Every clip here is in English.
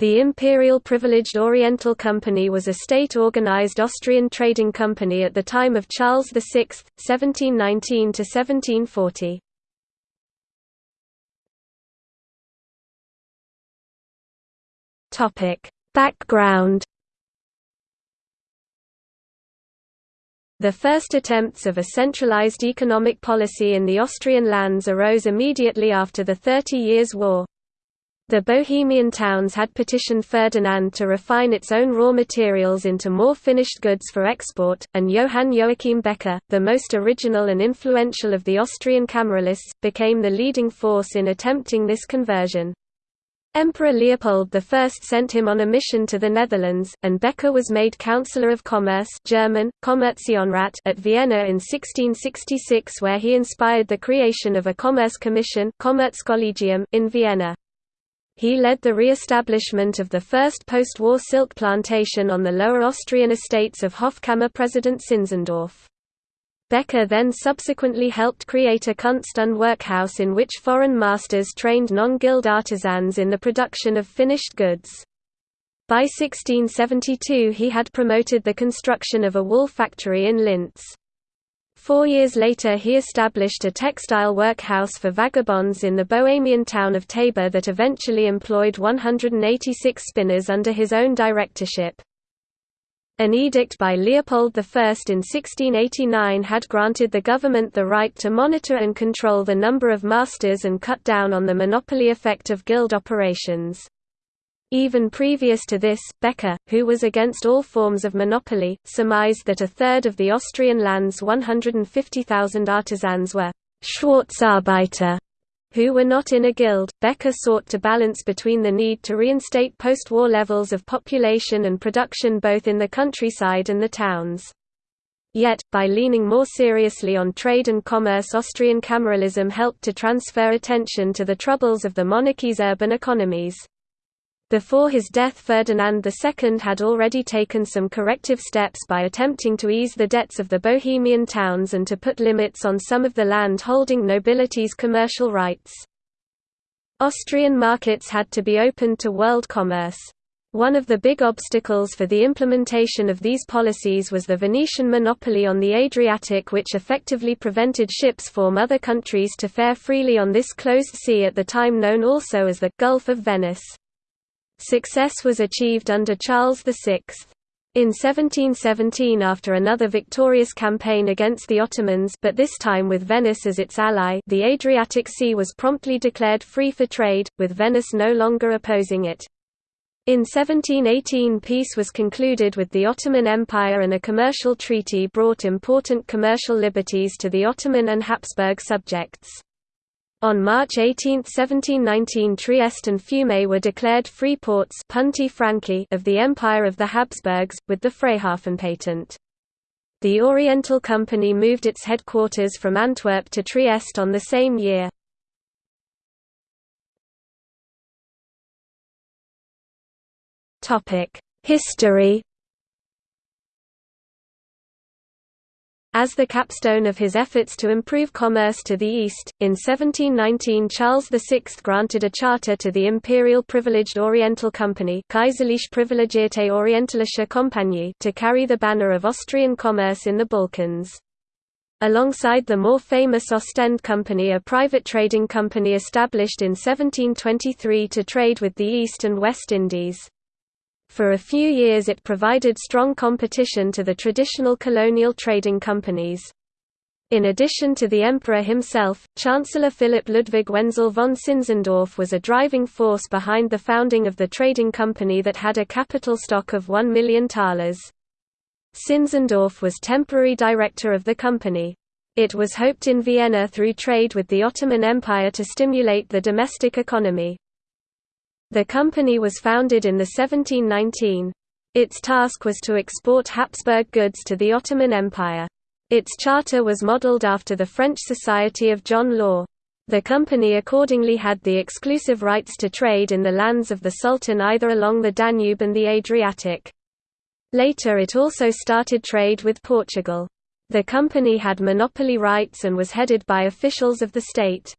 The Imperial Privileged Oriental Company was a state-organized Austrian trading company at the time of Charles VI, 1719–1740. Background The first attempts of a centralized economic policy in the Austrian lands arose immediately after the Thirty Years' War. The Bohemian towns had petitioned Ferdinand to refine its own raw materials into more finished goods for export, and Johann Joachim Becher, the most original and influential of the Austrian Cameralists, became the leading force in attempting this conversion. Emperor Leopold I sent him on a mission to the Netherlands, and Becher was made Councillor of Commerce German, Kommerzienrat at Vienna in 1666 where he inspired the creation of a Commerce Commission in Vienna. He led the re-establishment of the first post-war silk plantation on the Lower Austrian estates of Hofkammer President Zinzendorf. Becher then subsequently helped create a Kunst- workhouse in which foreign masters trained non-guild artisans in the production of finished goods. By 1672 he had promoted the construction of a wool factory in Linz. Four years later he established a textile workhouse for vagabonds in the Bohemian town of Tabor that eventually employed 186 spinners under his own directorship. An edict by Leopold I in 1689 had granted the government the right to monitor and control the number of masters and cut down on the monopoly effect of guild operations. Even previous to this, Becher, who was against all forms of monopoly, surmised that a third of the Austrian land's 150,000 artisans were Schwarzarbeiter, who were not in a guild. Becher sought to balance between the need to reinstate post-war levels of population and production both in the countryside and the towns. Yet, by leaning more seriously on trade and commerce Austrian cameralism helped to transfer attention to the troubles of the monarchy's urban economies. Before his death Ferdinand II had already taken some corrective steps by attempting to ease the debts of the Bohemian towns and to put limits on some of the land-holding nobility's commercial rights. Austrian markets had to be opened to world commerce. One of the big obstacles for the implementation of these policies was the Venetian monopoly on the Adriatic which effectively prevented ships from other countries to fare freely on this closed sea at the time known also as the Gulf of Venice. Success was achieved under Charles VI. In 1717 after another victorious campaign against the Ottomans but this time with Venice as its ally the Adriatic Sea was promptly declared free for trade, with Venice no longer opposing it. In 1718 peace was concluded with the Ottoman Empire and a commercial treaty brought important commercial liberties to the Ottoman and Habsburg subjects. On March 18, 1719 Trieste and Fiume were declared free ports Punti Franchi of the Empire of the Habsburgs, with the Freihafen patent. The Oriental Company moved its headquarters from Antwerp to Trieste on the same year. History As the capstone of his efforts to improve commerce to the east, in 1719 Charles VI granted a charter to the Imperial Privileged Oriental Company Privilegierte Orientalische to carry the banner of Austrian commerce in the Balkans. Alongside the more famous Ostend Company a private trading company established in 1723 to trade with the East and West Indies. For a few years it provided strong competition to the traditional colonial trading companies. In addition to the emperor himself, Chancellor Philipp Ludwig Wenzel von Zinzendorf was a driving force behind the founding of the trading company that had a capital stock of 1 million thalers. Zinzendorf was temporary director of the company. It was hoped in Vienna through trade with the Ottoman Empire to stimulate the domestic economy. The company was founded in the 1719. Its task was to export Habsburg goods to the Ottoman Empire. Its charter was modelled after the French Society of John Law. The company accordingly had the exclusive rights to trade in the lands of the Sultan either along the Danube and the Adriatic. Later it also started trade with Portugal. The company had monopoly rights and was headed by officials of the state.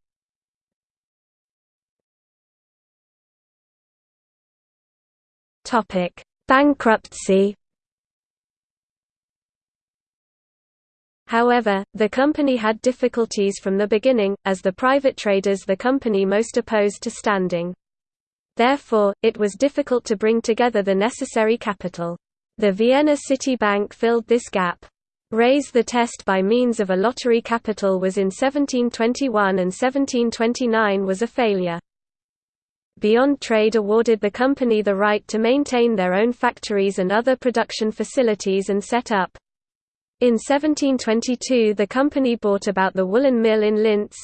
Bankruptcy However, the company had difficulties from the beginning, as the private traders the company most opposed to standing. Therefore, it was difficult to bring together the necessary capital. The Vienna City Bank filled this gap. Raise the test by means of a lottery capital was in 1721 and 1729 was a failure. Beyond Trade awarded the company the right to maintain their own factories and other production facilities and set up. In 1722 the company bought about the woolen mill in Linz.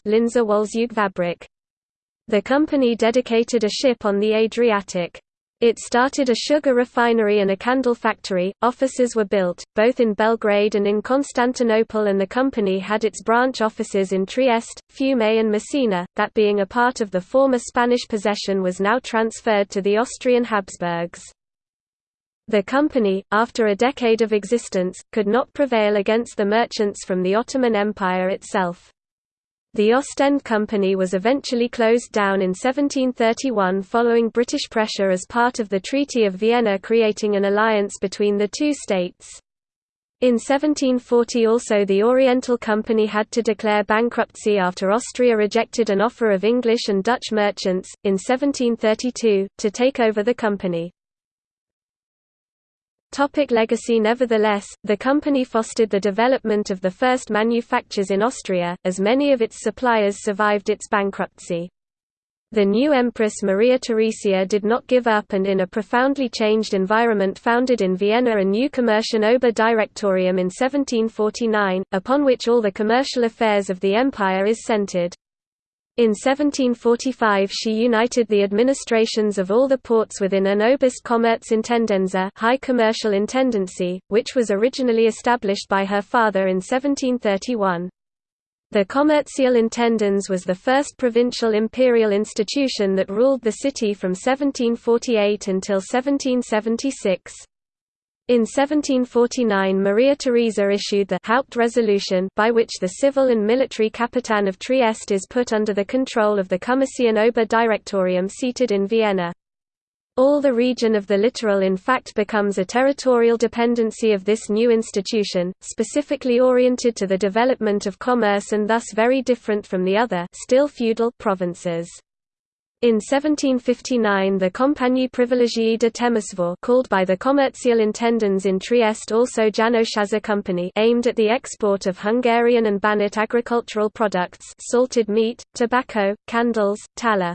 The company dedicated a ship on the Adriatic. It started a sugar refinery and a candle factory. Offices were built, both in Belgrade and in Constantinople, and the company had its branch offices in Trieste, Fiume, and Messina, that being a part of the former Spanish possession was now transferred to the Austrian Habsburgs. The company, after a decade of existence, could not prevail against the merchants from the Ottoman Empire itself. The Ostend Company was eventually closed down in 1731 following British pressure as part of the Treaty of Vienna creating an alliance between the two states. In 1740 also the Oriental Company had to declare bankruptcy after Austria rejected an offer of English and Dutch merchants, in 1732, to take over the company. Topic legacy Nevertheless, the company fostered the development of the first manufactures in Austria, as many of its suppliers survived its bankruptcy. The new Empress Maria Theresia did not give up and in a profoundly changed environment founded in Vienna a new Commercian Oberdirektorium in 1749, upon which all the commercial affairs of the empire is centered. In 1745 she united the administrations of all the ports within an Oberst-Kommerz-Intendenza High Commercial Intendancy, which was originally established by her father in 1731. The Kommerzialintendance was the first provincial imperial institution that ruled the city from 1748 until 1776. In 1749 Maria Theresa issued the Hauptresolution by which the civil and military Capitan of Trieste is put under the control of the Kommerzian Oberdirektorium seated in Vienna. All the region of the littoral in fact becomes a territorial dependency of this new institution, specifically oriented to the development of commerce and thus very different from the other still feudal provinces. In 1759 the Compagnie privilégiée de Temesvar called by the Kommerzialintendants in Trieste also János Company aimed at the export of Hungarian and Banat agricultural products salted meat, tobacco, candles, tallow.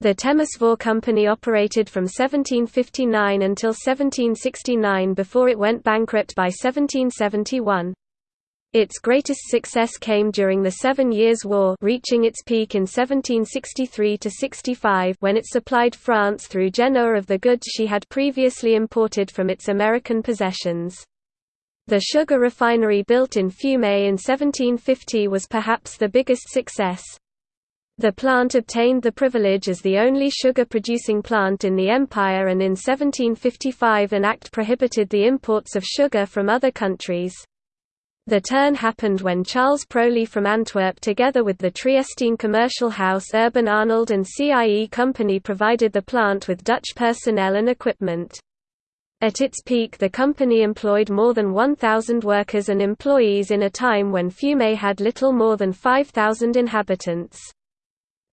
The Temesvar Company operated from 1759 until 1769 before it went bankrupt by 1771. Its greatest success came during the Seven Years' War reaching its peak in 1763–65 when it supplied France through Genoa of the goods she had previously imported from its American possessions. The sugar refinery built in Fiume in 1750 was perhaps the biggest success. The plant obtained the privilege as the only sugar-producing plant in the empire and in 1755 an act prohibited the imports of sugar from other countries. The turn happened when Charles Proli from Antwerp together with the Triestine commercial house Urban Arnold and CIE Company provided the plant with Dutch personnel and equipment. At its peak the company employed more than 1,000 workers and employees in a time when Fiume had little more than 5,000 inhabitants.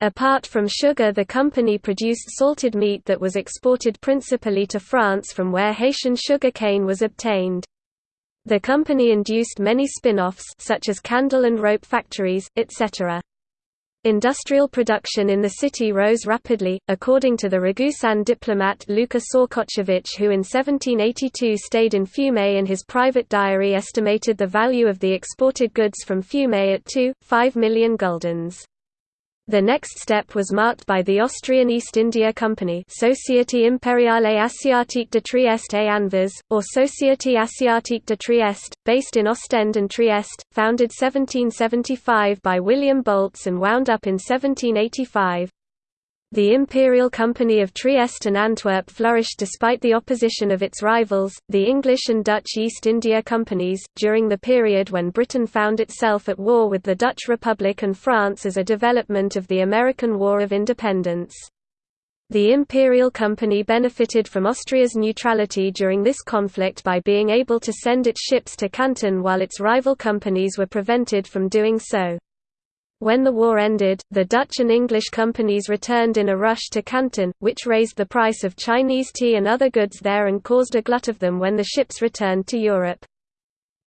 Apart from sugar the company produced salted meat that was exported principally to France from where Haitian sugar cane was obtained. The company induced many spin-offs such as candle and rope factories, etc. Industrial production in the city rose rapidly, according to the Ragusan diplomat Luka Sorkočević who in 1782 stayed in Fiume and his private diary estimated the value of the exported goods from Fiume at 2.5 million guldens. The next step was marked by the Austrian East India Company Société Impériale Asiatique de Trieste et Anvers, or Société Asiatique de Trieste, based in Ostend and Trieste, founded 1775 by William Bolts and wound up in 1785. The Imperial Company of Trieste and Antwerp flourished despite the opposition of its rivals, the English and Dutch East India Companies, during the period when Britain found itself at war with the Dutch Republic and France as a development of the American War of Independence. The Imperial Company benefited from Austria's neutrality during this conflict by being able to send its ships to Canton while its rival companies were prevented from doing so. When the war ended, the Dutch and English companies returned in a rush to Canton, which raised the price of Chinese tea and other goods there and caused a glut of them when the ships returned to Europe.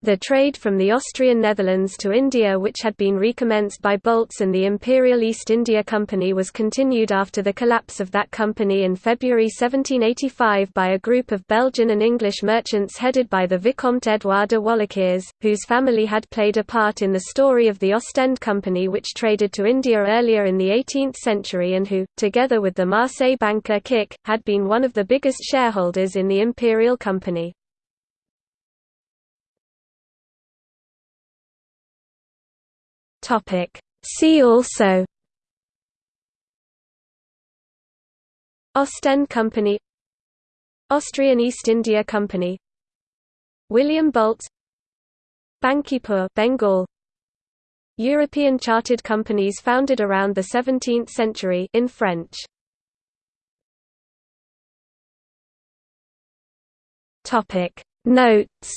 The trade from the Austrian Netherlands to India which had been recommenced by Bolts and the Imperial East India Company was continued after the collapse of that company in February 1785 by a group of Belgian and English merchants headed by the Vicomte Edouard de Walckiers, whose family had played a part in the story of the Ostend Company which traded to India earlier in the 18th century and who, together with the Marseille banker Kik, had been one of the biggest shareholders in the Imperial Company. Topic. See also Ostend Company Austrian East India Company William Bolt Bankipur Bengal European chartered companies founded around the 17th century in French Topic Notes